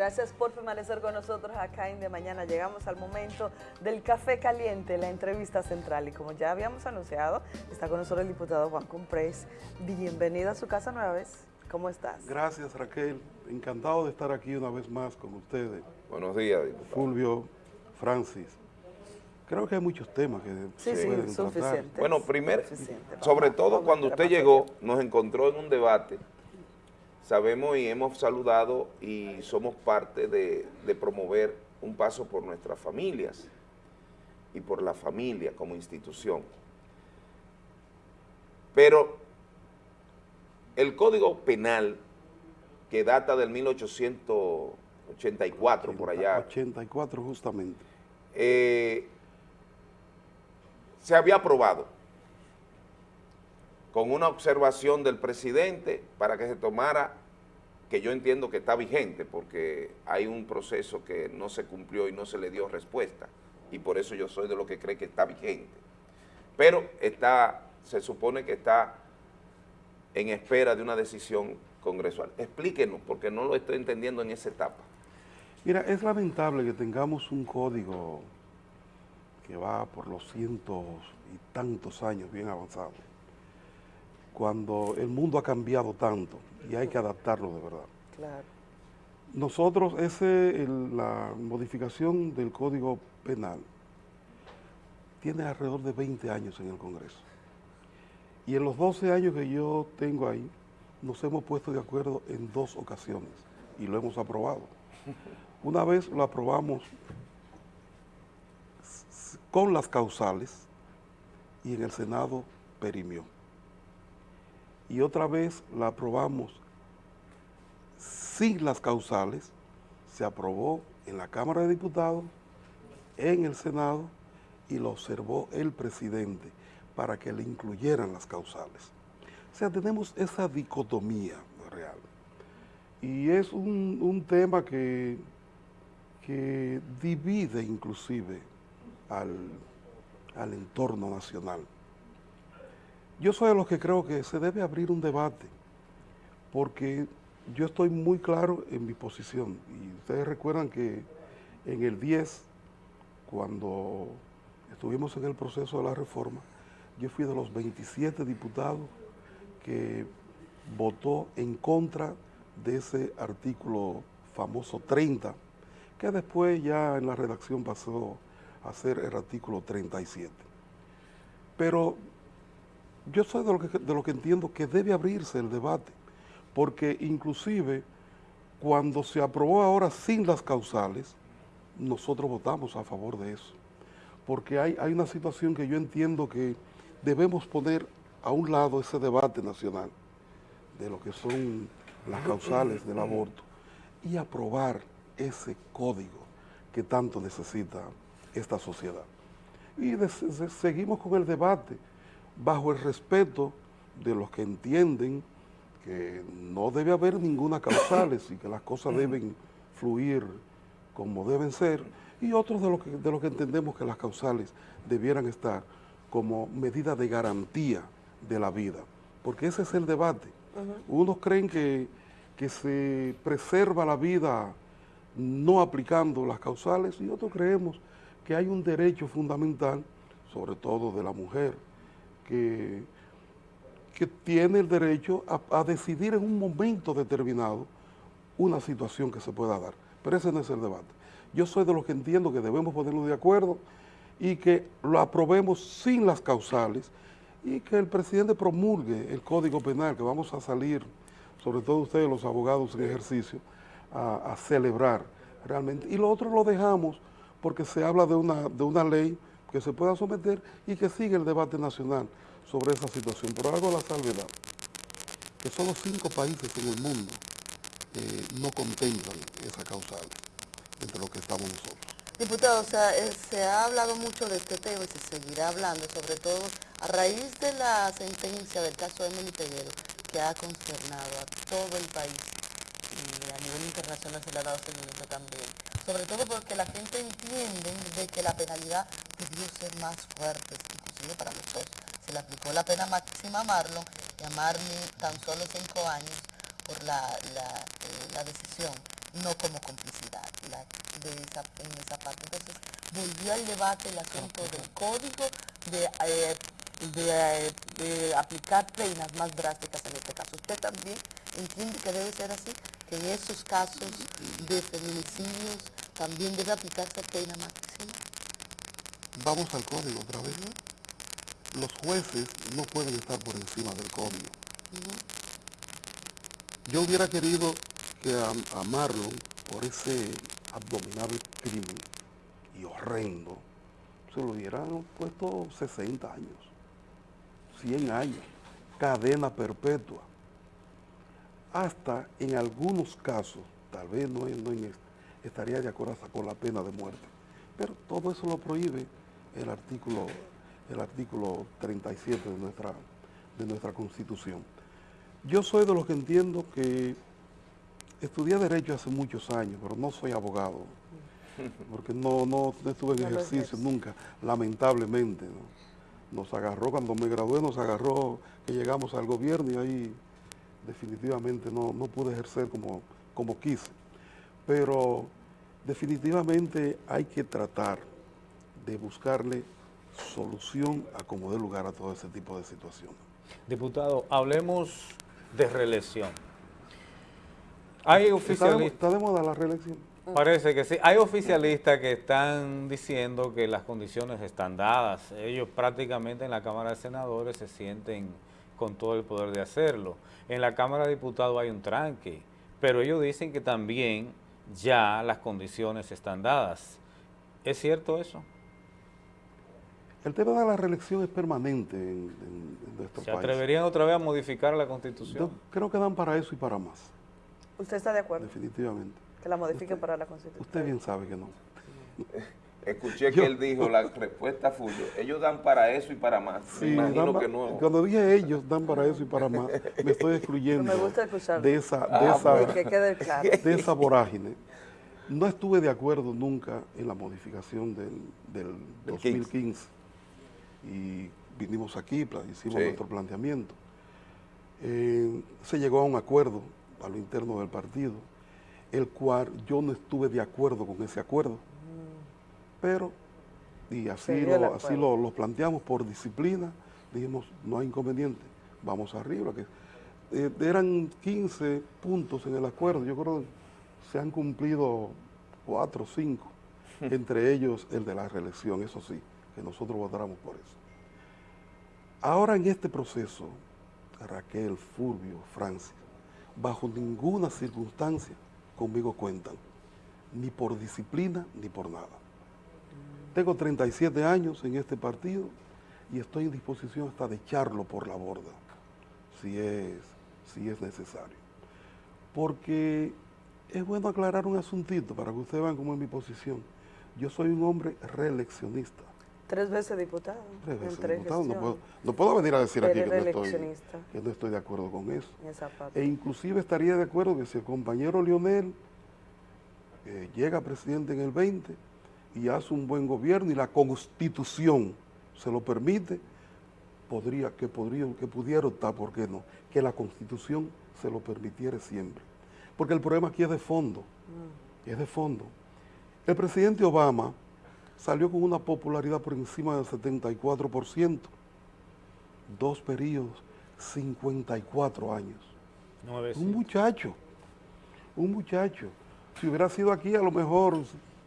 Gracias por permanecer con nosotros acá en De Mañana. Llegamos al momento del café caliente, la entrevista central. Y como ya habíamos anunciado, está con nosotros el diputado Juan Comprés. Bienvenido a su casa nueva vez. ¿Cómo estás? Gracias Raquel. Encantado de estar aquí una vez más con ustedes. Buenos días, diputado. Fulvio, Francis. Creo que hay muchos temas que sí, se pueden tratar. Bueno, primero, sobre todo cuando usted llegó, nos encontró en un debate sabemos y hemos saludado y somos parte de, promover un paso por nuestras familias y por la familia como institución. Pero el Código Penal, que data del 1884, por allá. 84 justamente. Eh, se había aprobado con una observación del presidente para que se tomara que yo entiendo que está vigente porque hay un proceso que no se cumplió y no se le dio respuesta y por eso yo soy de lo que cree que está vigente. Pero está, se supone que está en espera de una decisión congresual. Explíquenos, porque no lo estoy entendiendo en esa etapa. Mira, es lamentable que tengamos un código que va por los cientos y tantos años bien avanzado, cuando el mundo ha cambiado tanto y hay que adaptarlo de verdad. Claro. Nosotros, ese, la modificación del Código Penal tiene alrededor de 20 años en el Congreso. Y en los 12 años que yo tengo ahí, nos hemos puesto de acuerdo en dos ocasiones y lo hemos aprobado. Una vez lo aprobamos con las causales y en el Senado perimió y otra vez la aprobamos sin las causales, se aprobó en la Cámara de Diputados, en el Senado y lo observó el presidente para que le incluyeran las causales. O sea, tenemos esa dicotomía real. Y es un, tema que, que divide inclusive al, al entorno nacional. Yo soy de los que creo que se debe abrir un debate, porque yo estoy muy claro en mi posición. Y ustedes recuerdan que en el 10, cuando estuvimos en el proceso de la reforma, yo fui de los 27 diputados que votó en contra de ese artículo famoso 30, que después ya en la redacción pasó a ser el artículo 37. Pero yo soy de lo, que, entiendo que debe abrirse el debate, porque inclusive cuando se aprobó ahora sin las causales, nosotros votamos a favor de eso, porque hay, hay una situación que yo entiendo que debemos poner a un lado ese debate nacional de lo que son las causales del aborto y aprobar ese código que tanto necesita esta sociedad. Y seguimos con el debate, bajo el respeto de los que entienden que no debe haber ninguna causales y que las cosas deben fluir como deben ser, y otros de los que, de que entendemos que las causales debieran estar como medida de garantía de la vida, porque ese es el debate. Unos creen que, que se preserva la vida no aplicando las causales y otros creemos que hay un derecho fundamental, sobre todo de la mujer, que, tiene el derecho a, decidir en un momento determinado una situación que se pueda dar. Pero ese no es el debate. Yo soy de los que entiendo que debemos ponernos de acuerdo y que lo aprobemos sin las causales y que el presidente promulgue el Código Penal, que vamos a salir, sobre todo ustedes los abogados en ejercicio, a, celebrar realmente. Y lo otro lo dejamos porque se habla de una, de una ley que se pueda someter y que siga el debate nacional sobre esa situación. Pero hago la salvedad, que solo cinco países en el mundo eh, no contemplan esa causal entre los que estamos nosotros. Diputado, o sea, eh, se ha hablado mucho de este tema y se seguirá hablando, sobre todo a raíz de la sentencia del caso Emily Peguero, que ha consternado a todo el país y a nivel internacional se le ha dado seguimiento también. Sobre todo porque la gente entiende de que la penalidad debió ser más fuerte, inclusive para los dos. Se le aplicó la pena máxima a Marlon y a Marnie tan solo cinco años por la, la, eh, decisión no como complicidad de esa, en esa parte. Entonces, volvió al debate el asunto del código de, eh, de, aplicar penas más drásticas en este caso. ¿Usted también entiende que debe ser así? Que en esos casos de feminicidios también debe aplicarse pena máxima. Vamos al código otra vez. Los jueces no pueden estar por encima del código. Yo hubiera querido que a Marlon, por ese abominable crimen y horrendo, se lo hubieran puesto 60 años, 100 años, cadena perpetua. Hasta en algunos casos, tal vez no, en estaría de acuerdo hasta con la pena de muerte. Pero todo eso lo prohíbe el artículo, el artículo 37 de nuestra, de nuestra Constitución. Yo soy de los que entiendo que Estudié Derecho hace muchos años, pero no soy abogado, porque no, no, estuve en ejercicio nunca, lamentablemente. Nos agarró, cuando me gradué, nos agarró que llegamos al gobierno y ahí definitivamente no, pude ejercer como, como quise. Pero definitivamente hay que tratar de buscarle solución a como dé lugar a todo ese tipo de situaciones. Diputado, hablemos de reelección. Hay oficialistas... ¿Está de, moda la reelección? Parece que sí. Hay oficialistas que están diciendo que las condiciones están dadas. Ellos prácticamente en la Cámara de Senadores se sienten con todo el poder de hacerlo. En la Cámara de Diputados hay un tranque, pero ellos dicen que también ya las condiciones están dadas. ¿Es cierto eso? El tema de la reelección es permanente en, nuestro país. ¿Se atreverían otra vez a modificar la Constitución? creo que dan para eso y para más. ¿Usted está de acuerdo? Definitivamente. Que la modifiquen para la Constitución. Usted bien sabe que no. Escuché que él dijo, la respuesta fue, ellos dan para eso y para más. Sí, me imagino que no. Cuando dije ellos dan para eso y para más, me estoy excluyendo me gusta de esa, de, ah, esa, que quede claro. de esa vorágine. No estuve de acuerdo nunca en la modificación del, del 2015 y vinimos aquí, hicimos nuestro planteamiento. Eh, se llegó a un acuerdo a lo interno del partido, el cual yo no estuve de acuerdo con ese acuerdo. Pero, y así, lo, así lo, planteamos por disciplina, dijimos, no hay inconveniente, vamos arriba. Que, eh, eran 15 puntos en el acuerdo, yo creo que se han cumplido 4 o 5, entre ellos el de la reelección, eso sí, nosotros votáramos por eso. Ahora en este proceso, Raquel, Fulvio, Francis, bajo ninguna circunstancia conmigo cuentan, ni por disciplina ni por nada. Tengo 37 años en este partido y estoy en disposición hasta de echarlo por la borda, si es, si es necesario. Porque es bueno aclarar un asuntito para que ustedes vean cómo es mi posición. Yo soy un hombre reeleccionista. Tres veces diputado. Tres veces diputado. No puedo, venir a decir aquí que no, estoy, que no, estoy, de acuerdo con eso. E inclusive estaría de acuerdo que si el compañero Lionel eh, llega presidente en el 20 y hace un buen gobierno y la constitución se lo permite, podría, que, podría, que pudiera optar, ¿por qué no? Que la constitución se lo permitiera siempre. Porque el problema aquí es de fondo, mm. es de fondo. El presidente Obama salió con una popularidad por encima del 74%, dos periodos, 54 años. un muchacho, un muchacho. Si hubiera sido aquí, a lo mejor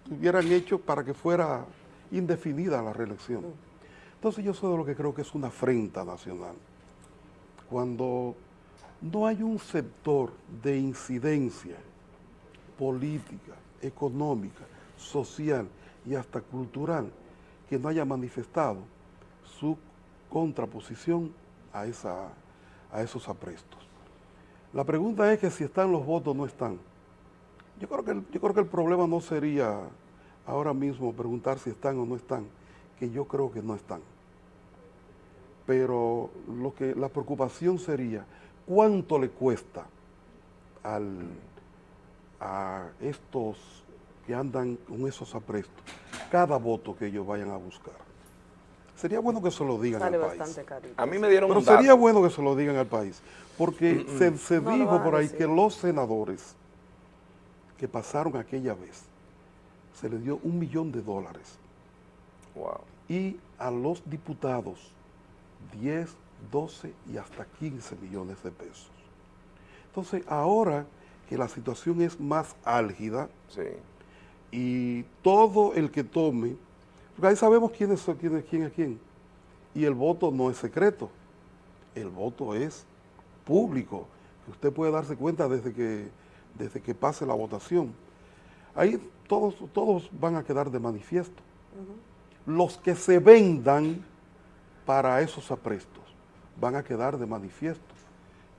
hubieran hecho para que fuera indefinida la reelección. Entonces yo soy de lo que creo que es una afrenta nacional. Cuando no hay un sector de incidencia política, económica, social, y hasta cultural que no haya manifestado su contraposición a, esa, a esos aprestos. La pregunta es que si están los votos no están. Yo creo, que yo creo que el problema no sería ahora mismo preguntar si están o no están, que yo creo que no están. Pero lo que, la preocupación sería cuánto le cuesta al, a estos que andan con esos aprestos, cada voto que ellos vayan a buscar. Sería bueno que se lo digan al país. A mí me dieron Pero sería bueno que se lo digan al país, porque se, dijo por ahí que los senadores que pasaron aquella vez, se le dio un millón de dólares. Wow. Y a los diputados 10, 12 y hasta 15 millones de pesos. Entonces, ahora que la situación es más álgida Sí. Y todo el que tome, porque ahí sabemos quién es quién, es quién es quién, y el voto no es secreto, el voto es público, usted puede darse cuenta desde que, desde que pase la votación. Ahí todos, todos van a quedar de manifiesto. Los que se vendan para esos aprestos van a quedar de manifiesto.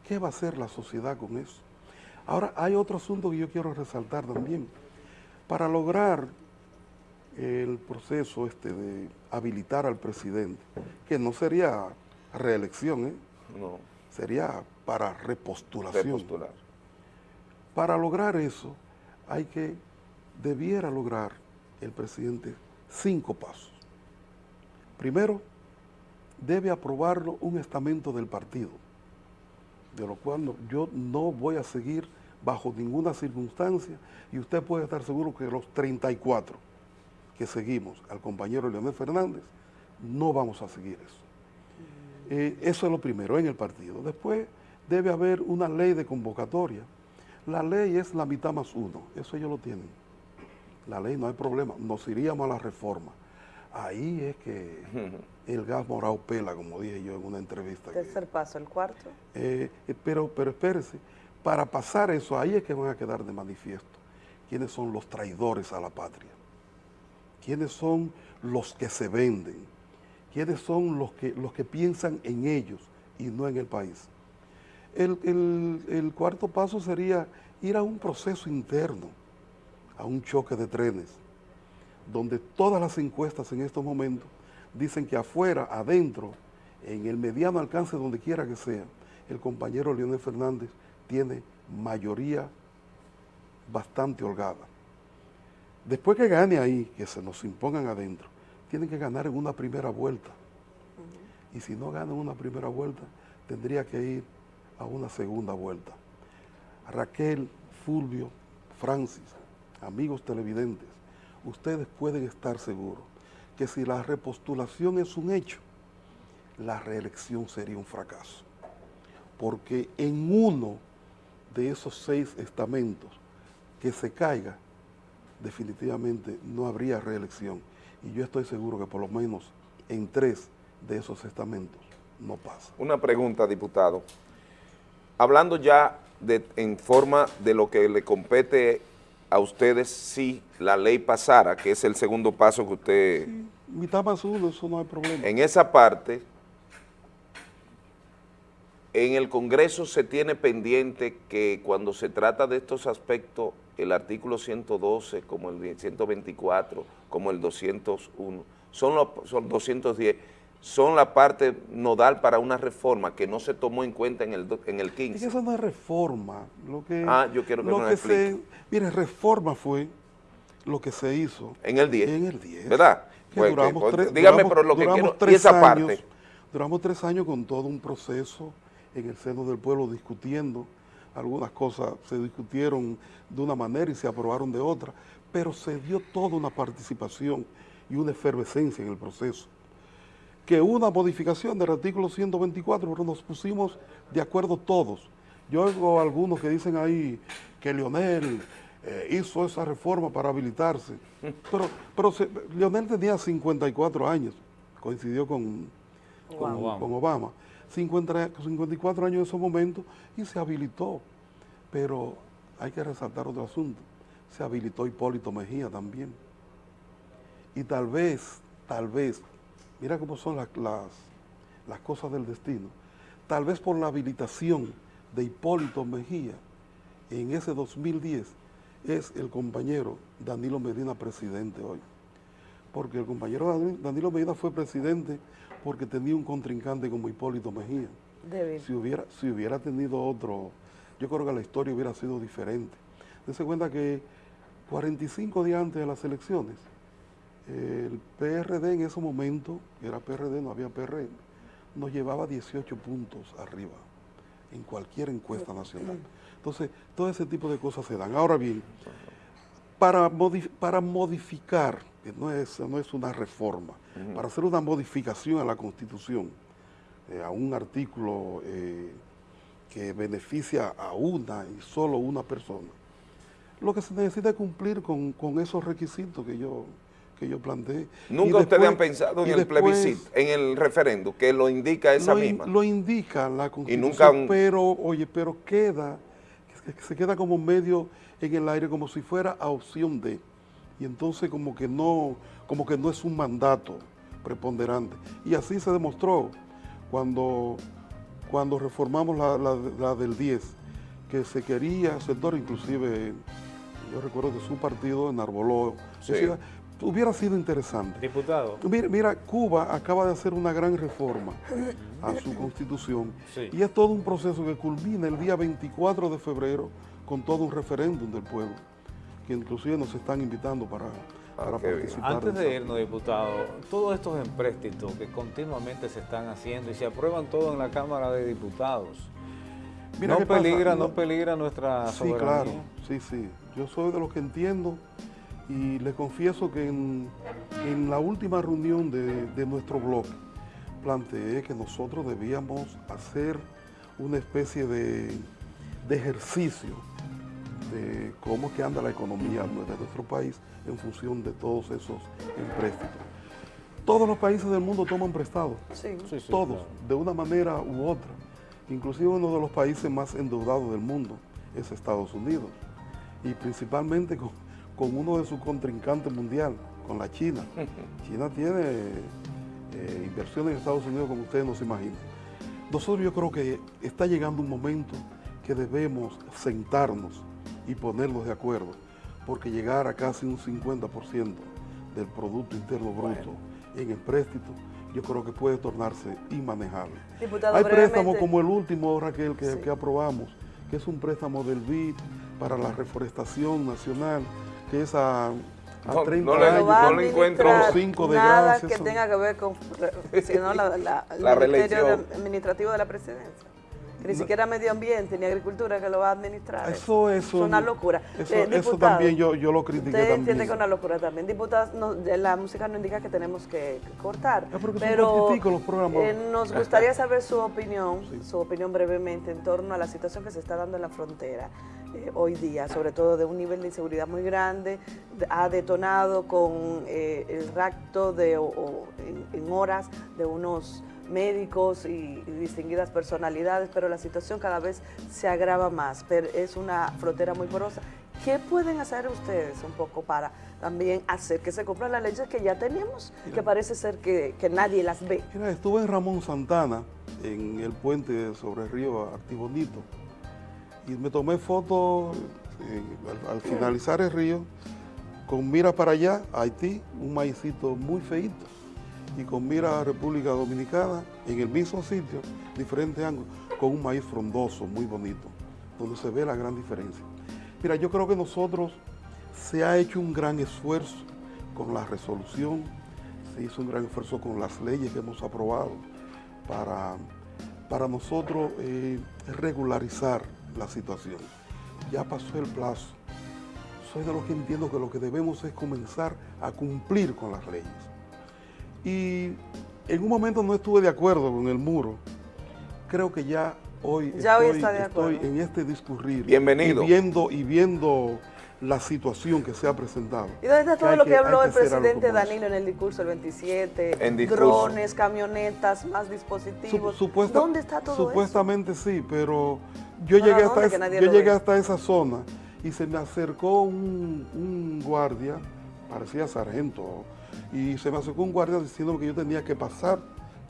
¿Qué va a hacer la sociedad con eso? Ahora, hay otro asunto que yo quiero resaltar también. Para lograr el proceso este de habilitar al presidente, que no sería reelección, ¿eh? No. sería para repostulación. Repostular. Para lograr eso, hay que, debiera lograr el presidente cinco pasos. Primero, debe aprobarlo un estamento del partido, de lo cual no- yo no voy a seguir bajo ninguna circunstancia y usted puede estar seguro que los 34 que seguimos al compañero Leonel Fernández, no vamos a seguir eso. Eh, eso es lo primero en el partido. Después debe haber una ley de convocatoria. La ley es la mitad más uno, eso ellos lo tienen. La ley no hay problema, nos iríamos a la reforma. Ahí es que el gas morado pela, como dije yo en una entrevista. que- Tercer paso, el cuarto. eh, eh, pero, pero espérese, para pasar eso, ahí es que van a quedar de manifiesto quiénes son los traidores a la patria, quiénes son los que se venden, quiénes son los que, los que piensan en ellos y no en el país. El, el- el cuarto paso sería ir a un proceso interno, a un choque de trenes, donde todas las encuestas en estos momentos dicen que afuera, adentro, en el mediano alcance, donde quiera que sea, el compañero Leonel Fernández tiene mayoría bastante holgada. Después que gane ahí, que se nos impongan adentro, tienen que ganar en una primera vuelta. Y si no ganan una primera vuelta, tendría que ir a una segunda vuelta. Raquel, Fulvio, Francis, amigos televidentes, ustedes pueden estar seguros que si la repostulación es un hecho, la reelección sería un fracaso. Porque en uno de esos seis estamentos que se caiga, definitivamente no habría reelección. Y yo estoy seguro que por lo menos en tres de esos estamentos no pasa. Una pregunta, diputado. Hablando ya de, en forma de lo que le compete a ustedes si la ley pasara, que es el segundo paso que usted... Mitad más uno, eso no hay problema. En esa parte, en el Congreso se tiene pendiente que cuando se trata de estos aspectos, el artículo 112, como el 124, como el 201, son los son 210, son la parte nodal para una reforma que no se tomó en cuenta en el, en el Es que 15. eso no es reforma. Lo que, Ah, yo quiero que lo me lo que se. Mire, reforma fue lo que se hizo En el 10. en el 10. ¿Verdad? Pues, duramos que- tres- dígame, duramos- pero lo que quiero, y esa años- parte. Duramos tres años con todo un proceso en el seno del pueblo discutiendo. Algunas cosas se discutieron de una manera y se aprobaron de otra, pero se dio toda una participación y una efervescencia en el proceso. Que una modificación del artículo 124, pero nos pusimos de acuerdo todos. Yo oigo algunos que dicen ahí que Leonel eh, hizo esa reforma para habilitarse, pero, pero se- Leonel tenía 54 años, coincidió con, con Obama. con Obama. 50 54 años en ese momento y se habilitó. Pero hay que resaltar otro asunto. Se habilitó Hipólito Mejía también. Y tal vez, tal vez, mira cómo son las, las cosas del destino. Tal vez por la habilitación de Hipólito Mejía en ese 2010 es el compañero Danilo Medina presidente hoy porque el compañero Dani- Danilo Medina fue presidente porque tenía un contrincante como Hipólito Mejía. Débil. Si hubiera, si hubiera tenido otro, yo creo que la historia hubiera sido diferente. Dense cuenta que 45 días antes de las elecciones, el PRD en ese momento, era PRD, no había PRM, nos llevaba 18 puntos arriba en cualquier encuesta nacional. Entonces, todo ese tipo de cosas se dan. Ahora bien, para, para modificar, que no es, no es una reforma, para hacer una modificación a la Constitución, eh, a un artículo eh, que beneficia a una y solo una persona, lo que se necesita es cumplir con, con esos requisitos que yo, que yo planteé. Nunca ustedes han pensado en el después plebiscito, en el referendo, que lo indica esa lo, in- misma. lo indica la Constitución, nunca un- pero, oye, pero queda, que se queda como medio en el aire, como si fuera a opción de, y entonces como que no, como que no es un mandato preponderante. Y así se demostró cuando, cuando reformamos la, la- la del 10, que se quería, sector inclusive, yo recuerdo que su partido enarboló, Sí. hubiera sido interesante. Diputado, Mira, mira, Cuba acaba de hacer una gran reforma a su constitución Sí. y es todo un proceso que culmina el día 24 de febrero con todo un referéndum del pueblo, que inclusive nos están invitando para, para qué bien. participar. antes de irnos, diputado, todos estos empréstitos que continuamente se están haciendo y se aprueban todo en la Cámara de Diputados, Mira ¿no peligra, no no- peligra nuestra Sí, soberanía? claro, sí, sí. Yo soy de los que entiendo y le confieso que en, en la última reunión de, de nuestro bloque planteé que nosotros debíamos hacer una especie de, de ejercicio de cómo es que anda la economía de nuestro país en función de todos esos empréstitos. Todos los países del mundo toman prestado Sí. Sí, sí, todos, claro. de una manera u otra. Inclusive uno de los países más endeudados del mundo es Estados Unidos. Y principalmente con, con uno de sus contrincantes mundial, con la China. China tiene eh, inversiones en Estados Unidos como ustedes no se imaginan. Nosotros yo creo que está llegando un momento que debemos sentarnos y ponernos de acuerdo, porque llegar a casi un 50% del Producto Interno Bruto en empréstito, yo creo que puede tornarse inmanejable. Diputado, Hay préstamos como el último, Raquel, que, Sí. que aprobamos, que es un préstamo del BID para la reforestación nacional, que es a, a No, 30 no le- años. No le encuentro cinco de nada que tenga que ver con, sino la, la, el La Ministerio reelección. Administrativo de la Presidencia. Que ni siquiera Medio Ambiente ni Agricultura que lo va a administrar. Eso, Es eso, una locura. Eso, Eh, eso también yo, yo lo critiqué Usted también. entiende que es una locura también. Diputados, no, de la música no indica que tenemos que cortar. Ah, porque son pero los programas. eh, nos gustaría saber su opinión, su opinión brevemente en torno a la situación que se está dando en la frontera eh, hoy día, sobre todo de un nivel de inseguridad muy grande, de- ha detonado con eh, el rapto de, o- o en, en horas de unos médicos y, y distinguidas personalidades, pero la situación cada vez se agrava más. Pero es una frontera muy porosa. ¿Qué pueden hacer ustedes un poco para también hacer que se cumplan las leyes que ya tenemos, que parece ser que, que nadie las ve? Mira, estuve en Ramón Santana, en el puente sobre el río Actibonito, y me tomé fotos eh, al, al finalizar el río, con mira para allá, Haití, un maicito muy feito, y con mira a República Dominicana, en el mismo sitio, diferente ángulo, con un maíz frondoso, muy bonito, donde se ve la gran diferencia. Mira, yo creo que nosotros se ha hecho un gran esfuerzo con la resolución, se hizo un gran esfuerzo con las leyes que hemos aprobado para, para nosotros eh, regularizar la situación. Ya pasó el plazo. Soy de los que entiendo que lo que debemos es comenzar a cumplir con las leyes. Y en un momento no estuve de acuerdo con el muro. Creo que ya hoy, Ya hoy estoy, está de estoy acuerdo. en este discurrir. Bienvenido. Y viendo, y viendo la situación que se ha presentado. ¿Y dónde está todo lo que, habló el presidente. Danilo en el discurso del 27? En discurso. Drones, camionetas, más Sup- dispositivos. supuesta- ¿Dónde está todo Supuestamente sí, pero yo No, llegué, no, hasta, yo llegué hasta esa zona y se me acercó un, un guardia, parecía sargento, y se me acercó un guardia diciendo que yo tenía que pasar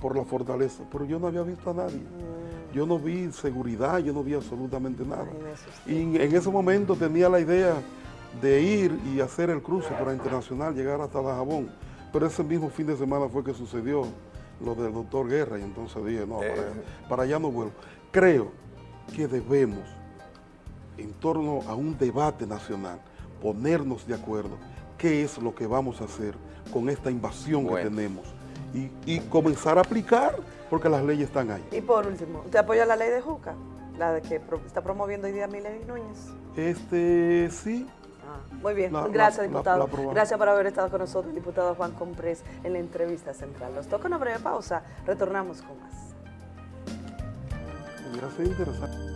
por la fortaleza, pero yo no había visto a nadie. Mm. Yo no vi seguridad, yo no vi absolutamente nada. Y en, ese momento tenía la idea de ir y hacer el cruce para Internacional, llegar hasta la Jabón. Pero ese mismo fin de semana fue que sucedió lo del doctor Guerra y entonces dije, no, para, Eh. para allá no vuelvo. Creo que debemos, en torno a un debate nacional, ponernos de acuerdo qué es lo que vamos a hacer con esta invasión Bueno. que tenemos y, y comenzar a aplicar porque las leyes están ahí. Y por último, ¿usted apoya la ley de Juca? La de que pro- está promoviendo hoy día Miley Núñez. Este, sí, Ah, muy bien, La- gracias la- diputado. la gracias por haber estado con nosotros, diputado Juan Comprés, en la entrevista central. Nos toca una breve pausa, retornamos con más. hubiera sido interesante.